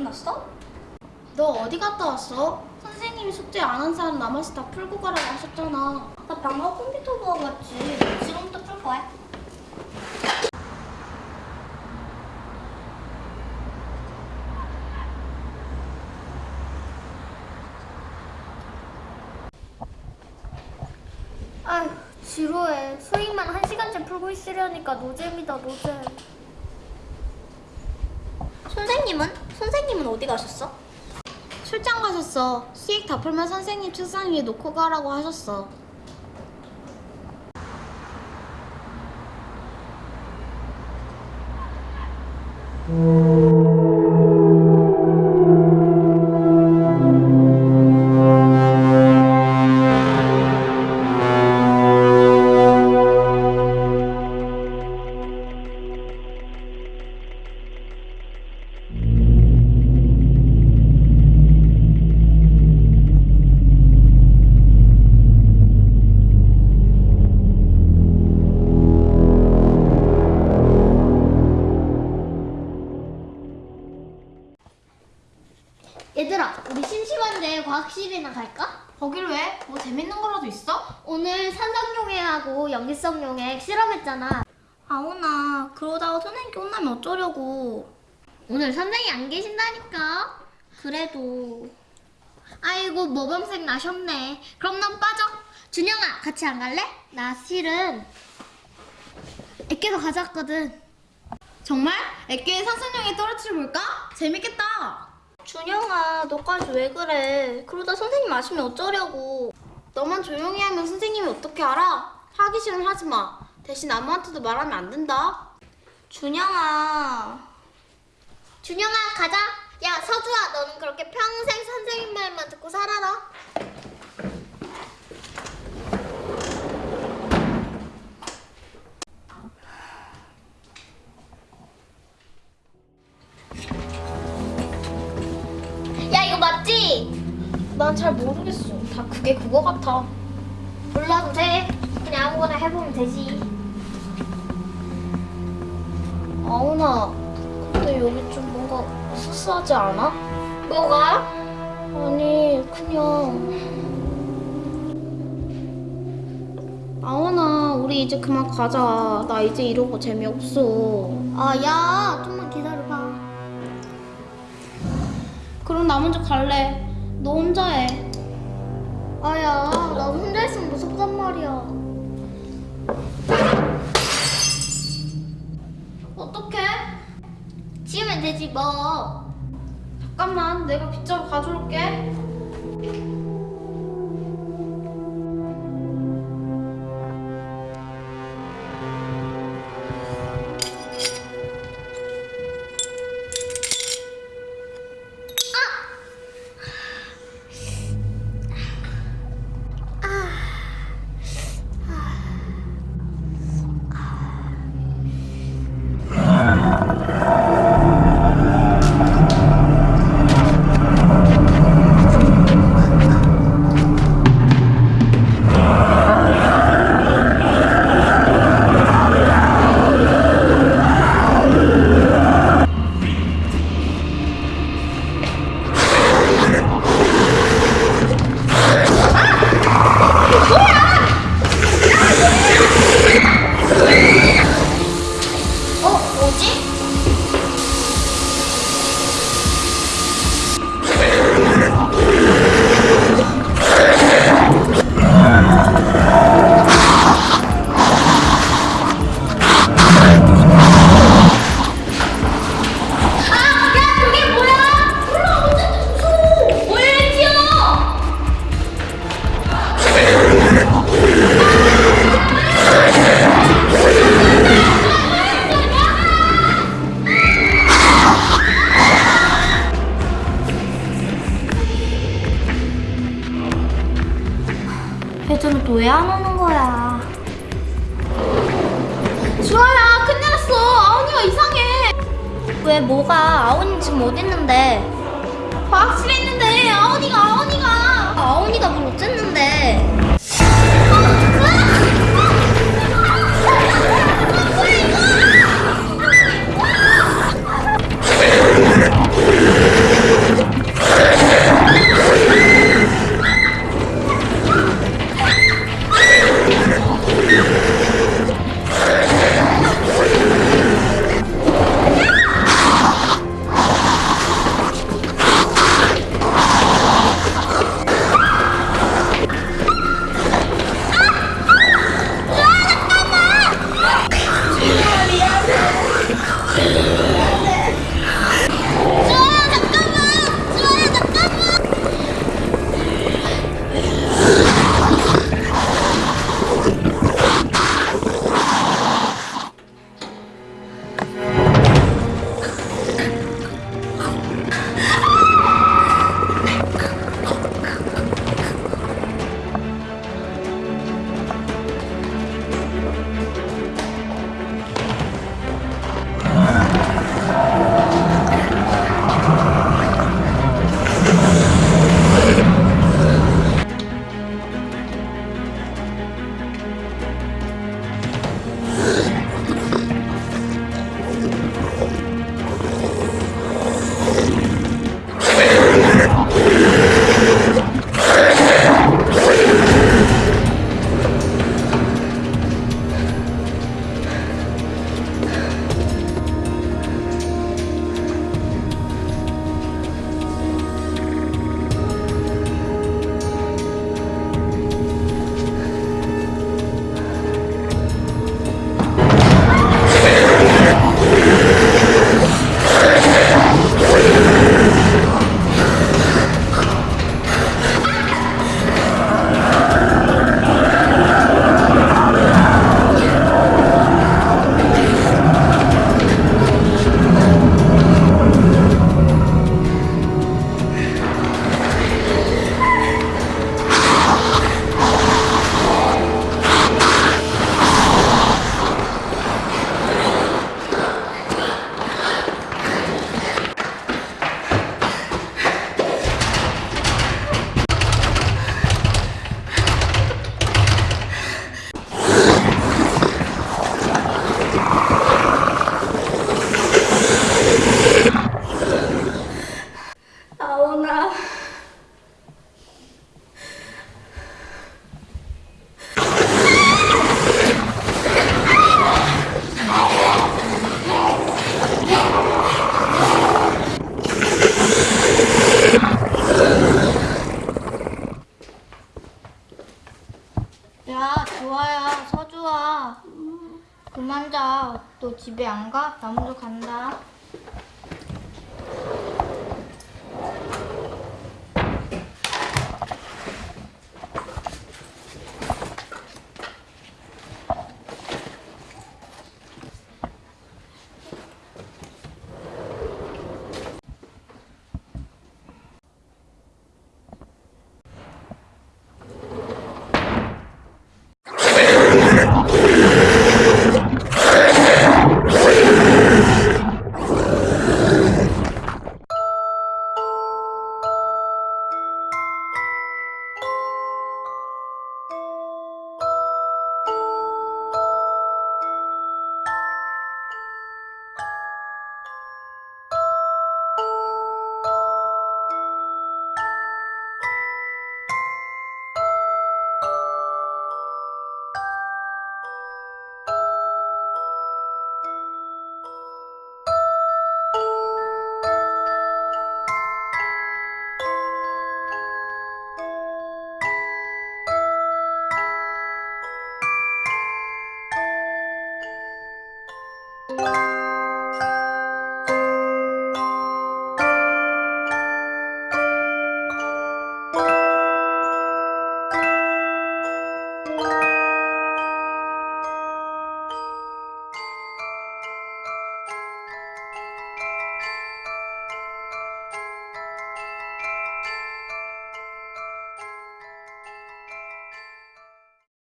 끝났어? 너 어디 갔다 왔어? 선생님이 숙제 안 한 사람 남아서 다 풀고 가라고 하셨잖아. 나 방금 컴퓨터 보고 왔지. 지금부터 풀 거야. 아휴 지루해 수학만 한 시간째 풀고 있으려니까 노잼이다 노잼 선생님은? 선생님은 어디 가셨어? 출장 가셨어. 수익 다 풀면 선생님 책상 위에 놓고 가라고 하셨어. 얘들아 우리 심심한데 과학실이나 갈까? 거길 왜? 뭐 재밌는 거라도 있어? 오늘 산성용액하고 염기성용액 실험했잖아 아오나 그러다가 선생님께 혼나면 어쩌려고. 오늘 선생님 안 계신다니까 그래도 아이고 모범생 나셨네 그럼 넌 빠져 준영아 같이 안 갈래? 나 실은 애깨도 가져왔거든 정말? 애기의 산소용에 떨어뜨려 볼까? 재밌겠다. 준영아 너까지 왜 그래? 그러다 선생님 아시면 어쩌려고. 너만 조용히 하면 선생님이 어떻게 알아? 하기 싫으면 하지 마. 대신 아무한테도 말하면 안 된다. 준영아 준영아 가자 야 서주아 너는 그렇게 평생 선생님 말만 듣고 살아라 난 잘 모르겠어. 다 그게 그거 같아. 몰라도 돼 그냥 아무거나 해보면 되지 아우나, 근데 여기 좀 뭔가 수수하지 않아? 뭐가? 아니, 그냥. 아우나, 우리 이제 그만 가자. 나 이제 이러고 재미없어. 아 야 좀만 기다려봐 그럼 나 먼저 갈래. 너 혼자 해. 아야 나 혼자 있으면 무섭단 말이야 어떡해? 지우면 되지 뭐 잠깐만, 내가 빗자루 가져올게. 났어. 아우니가 이상해. 왜 뭐가? 아오니 지금 어디 있는데? 과학실에 있는데 아우니가 아우니가. 아오니가 뭘 어쨌는데? 집에 안 가? 나 먼저 간다.